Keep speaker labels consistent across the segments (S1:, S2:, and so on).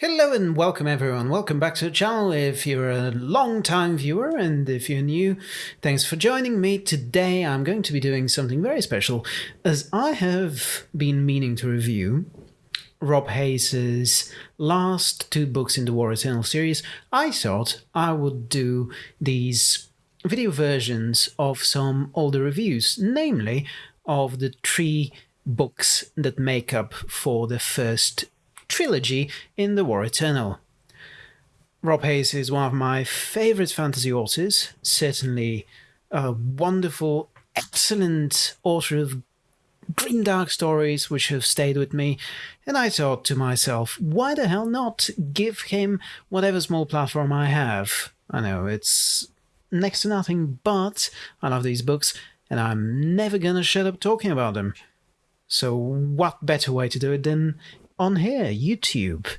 S1: Hello and welcome everyone. Welcome back to the channel if you're a long time viewer and if you're new, thanks for joining me. Today I'm going to be doing something very special as I have been meaning to review Rob Hayes's last two books in the War Eternal series. I thought I would do these video versions of some older reviews, namely of the three books that make up for the first trilogy in The War Eternal. Rob Hayes is one of my favourite fantasy authors, certainly a wonderful, excellent author of grimdark stories which have stayed with me, and I thought to myself, why the hell not give him whatever small platform I have? I know it's next to nothing, but I love these books, and I'm never gonna shut up talking about them. So what better way to do it than on here, YouTube.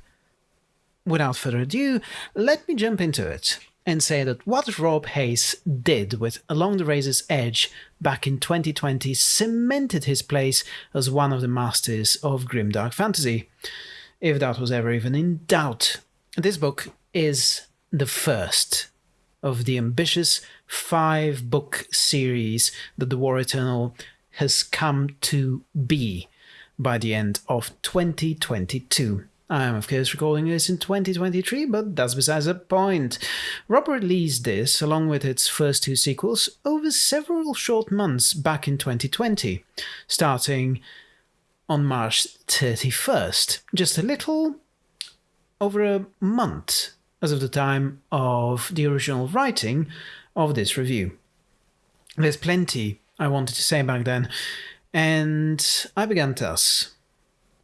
S1: Without further ado, let me jump into it and say that what Rob Hayes did with Along the Razor's Edge back in 2020 cemented his place as one of the masters of grimdark fantasy, if that was ever even in doubt. This book is the first of the ambitious five book series that The War Eternal has come to be by the end of 2022. I am, of course, recording this in 2023, but that's besides the point. Rob released this, along with its first two sequels, over several short months back in 2020, starting on March 31st, just a little over a month as of the time of the original writing of this review. There's plenty I wanted to say back then, and I began thus.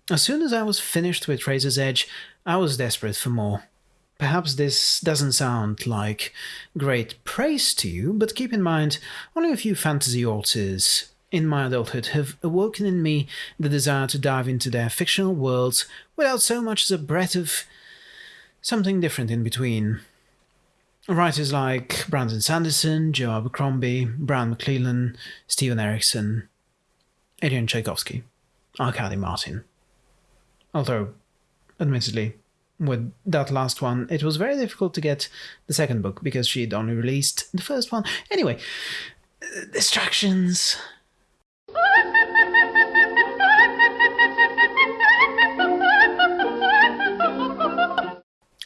S1: As soon as I was finished with Razor's Edge, I was desperate for more. Perhaps this doesn't sound like great praise to you, but keep in mind, only a few fantasy authors in my adulthood have awoken in me the desire to dive into their fictional worlds without so much as a breath of something different in between. Writers like Brandon Sanderson, Joe Abercrombie, Brian McClellan, Steven Erikson, Adrian Tchaikovsky, Arkady Martine. Although, admittedly, with that last one, it was very difficult to get the second book because she'd only released the first one. Anyway, uh, distractions.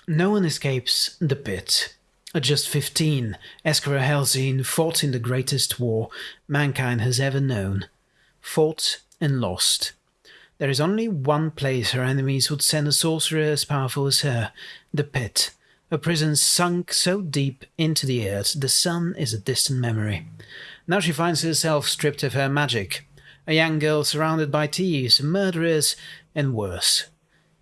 S1: No one escapes the pit. At just 15, Eskara Helsene fought in the greatest war mankind has ever known fought and lost. There is only one place her enemies would send a sorcerer as powerful as her, the pit, a prison sunk so deep into the earth the sun is a distant memory. Now she finds herself stripped of her magic, a young girl surrounded by thieves, murderers, and worse.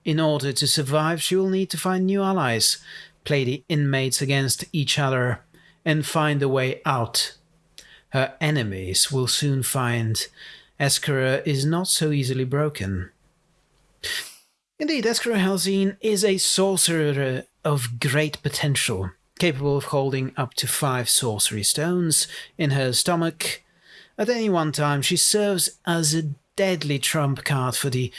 S1: In order to survive, she will need to find new allies, play the inmates against each other, and find a way out. Her enemies will soon find Eskara is not so easily broken. Indeed, Eskara Helsene is a sorcerer of great potential, capable of holding up to five sorcery stones in her stomach. At any one time, she serves as a deadly trump card for the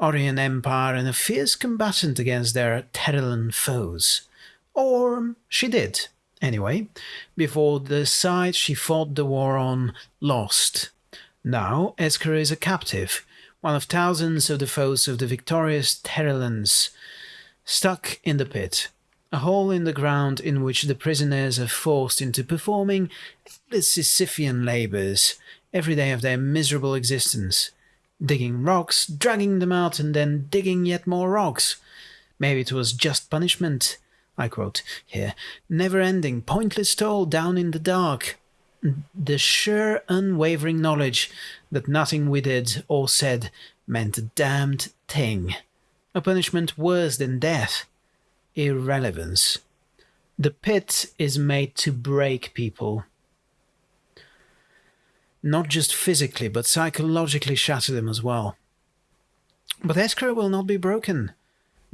S1: Orran Empire and a fierce combatant against their Terran foes. Or she did, anyway, before the side she fought the war on lost now, Eskara is a captive, one of thousands of the foes of the victorious Terrelans, stuck in the pit, a hole in the ground in which the prisoners are forced into performing the Sisyphean labours every day of their miserable existence, digging rocks, dragging them out, and then digging yet more rocks. Maybe it was just punishment, I quote here, never ending, pointless toil down in the dark, the sure unwavering knowledge that nothing we did or said meant a damned thing. A punishment worse than death. Irrelevance. The pit is made to break people. Not just physically, but psychologically shatter them as well. But Eskara will not be broken.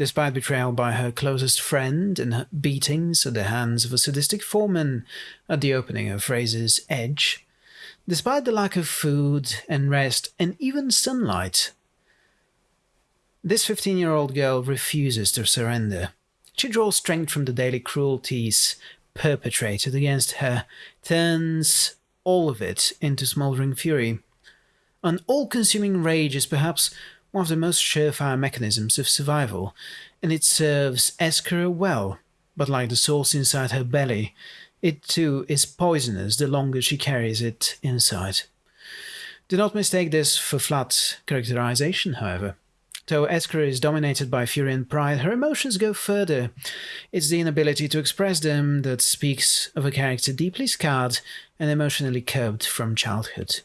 S1: Despite betrayal by her closest friend and beatings at the hands of a sadistic foreman at the opening of Razor's Edge, despite the lack of food and rest and even sunlight, This 15 year old girl refuses to surrender. She draws strength from the daily cruelties perpetrated against her, turns all of it into smouldering fury. An all consuming rage is perhaps one of the most surefire mechanisms of survival, and it serves Eskra well, but like the sauce inside her belly, it too is poisonous the longer she carries it inside. Do not mistake this for flat characterization, however. Though Eskra is dominated by fury and pride, her emotions go further. It's the inability to express them that speaks of a character deeply scarred and emotionally curbed from childhood.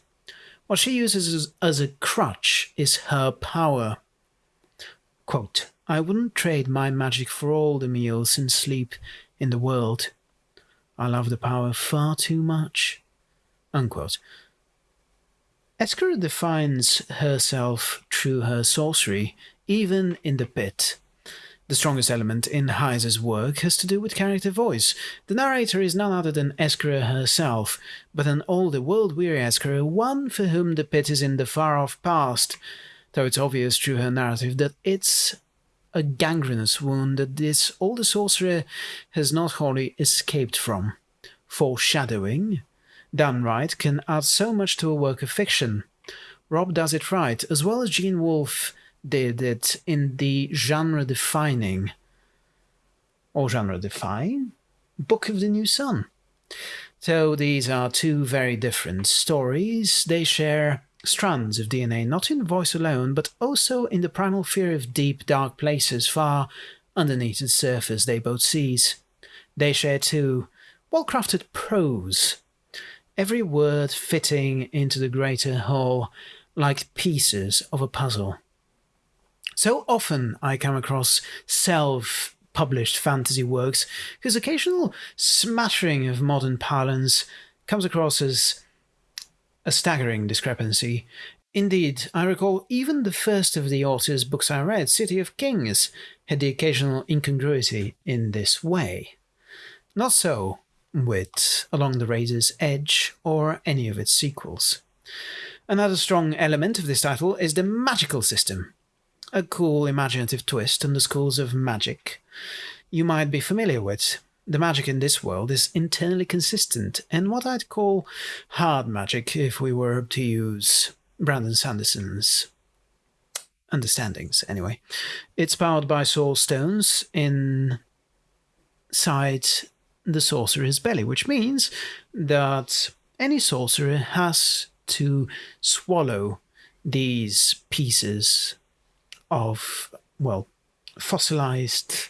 S1: What she uses as, as a crutch is her power. Quote, I wouldn't trade my magic for all the meals and sleep in the world. I love the power far too much. Unquote. Eskra defines herself through her sorcery, even in the pit. The strongest element in Hayes's work has to do with character voice. The narrator is none other than Eskra herself, but an older, world-weary Eskra, one for whom the pit is in the far-off past, though it's obvious through her narrative that it's a gangrenous wound that this older sorcerer has not wholly escaped from. Foreshadowing, done right, can add so much to a work of fiction. Rob does it right, as well as Gene Wolfe did it in the genre-defining or genre-defying Book of the New Sun. So these are two very different stories. They share strands of DNA, not in voice alone, but also in the primal fear of deep, dark places far underneath the surface they both seize. They share too well-crafted prose, every word fitting into the greater whole like pieces of a puzzle. So often I come across self published fantasy works whose occasional smattering of modern parlance comes across as a staggering discrepancy. Indeed, I recall even the first of the author's books I read, City of Kings, had the occasional incongruity in this way. Not so with Along the Razor's Edge or any of its sequels. Another strong element of this title is the magical system, a cool imaginative twist on the schools of magic you might be familiar with. The magic in this world is internally consistent and what I'd call hard magic if we were to use Brandon Sanderson's understandings anyway. It's powered by soul stones inside the sorcerer's belly, which means that any sorcerer has to swallow these pieces of, well, fossilized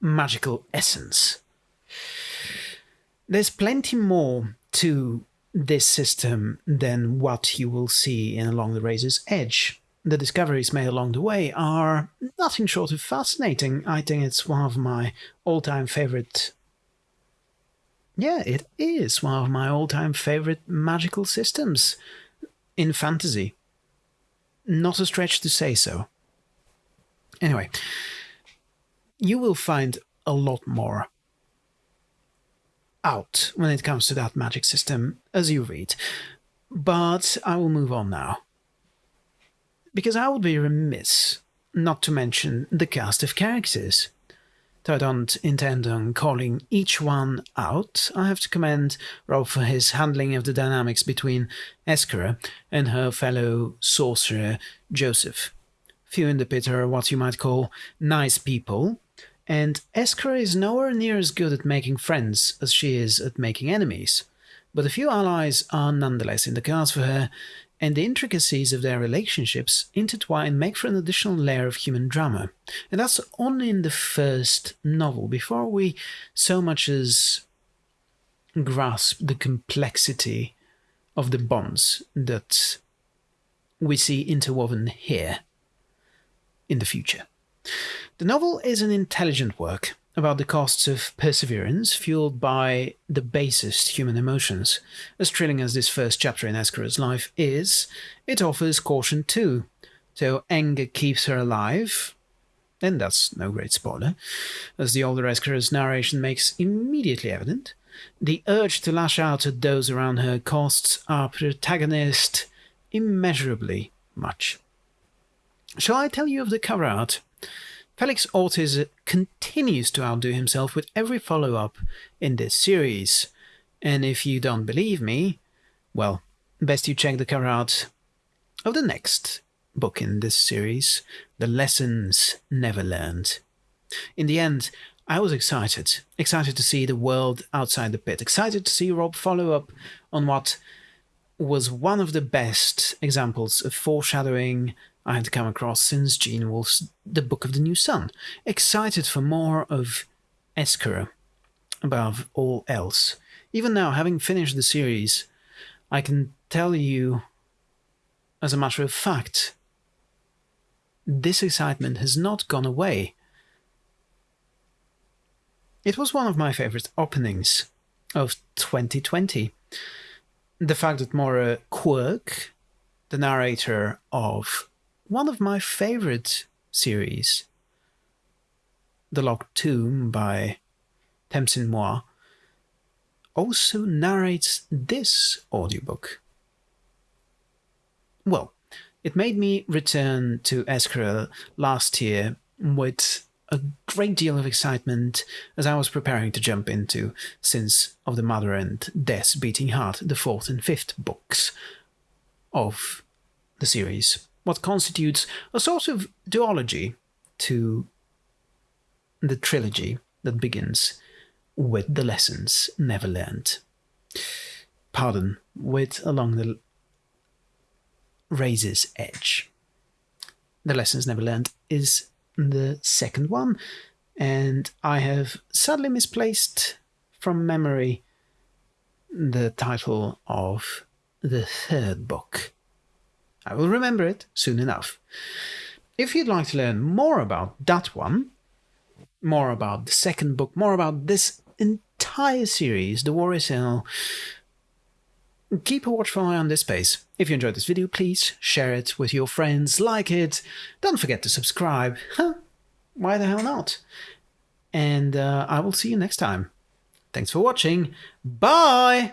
S1: magical essence. There's plenty more to this system than what you will see in Along the Razor's Edge. The discoveries made along the way are nothing short of fascinating. I think it's one of my all-time favorite yeah, it is one of my all-time favorite magical systems in fantasy. Not a stretch to say so. Anyway, you will find a lot more out when it comes to that magic system as you read. But I will move on now. Because I would be remiss not to mention the cast of characters. Though I don't intend on calling each one out, I have to commend Rob for his handling of the dynamics between Eskra and her fellow sorcerer Joseph. Few in the pit are what you might call nice people, and Eskra is nowhere near as good at making friends as she is at making enemies. But a few allies are nonetheless in the cards for her, and the intricacies of their relationships intertwine make for an additional layer of human drama. And that's only in the first novel, before we so much as grasp the complexity of the bonds that we see interwoven here in the future. The novel is an intelligent work, about the costs of perseverance fueled by the basest human emotions. As thrilling as this first chapter in Eskra's life is, it offers caution too. So anger keeps her alive, and that's no great spoiler, as the older Eskra's narration makes immediately evident. The urge to lash out at those around her costs our protagonist immeasurably much. Shall I tell you of the cover art? Felix Ortiz continues to outdo himself with every follow up in this series. And if you don't believe me, well, best you check the cover art of the next book in this series, The Lessons Never Learned. In the end, I was excited. Excited to see the world outside the pit. Excited to see Rob follow up on what was one of the best examples of foreshadowing I had come across since Gene Wolfe's The Book of the New Sun. Excited for more of Eskara above all else. Even now, having finished the series, I can tell you, as a matter of fact, this excitement has not gone away. It was one of my favorite openings of 2020. The fact that Moira Quirk, the narrator of one of my favorite series, The Locked Tomb by Tamsyn Muir, also narrates this audiobook. Well, it made me return to Eskara last year with a great deal of excitement as I was preparing to jump into Sins of the Mother and Death's Beating Heart, the fourth and fifth books of the series what constitutes a sort of duology to the trilogy that begins with the lessons never learned. Pardon, with along the razor's edge. The lessons never learned is the second one, and I have sadly misplaced from memory the title of the third book. I will remember it soon enough. If you'd like to learn more about that one, more about the second book, more about this entire series, The War is Hell, keep a watchful eye on this space. If you enjoyed this video, please share it with your friends, like it, don't forget to subscribe. Huh? Why the hell not? And uh, I will see you next time. Thanks for watching. Bye!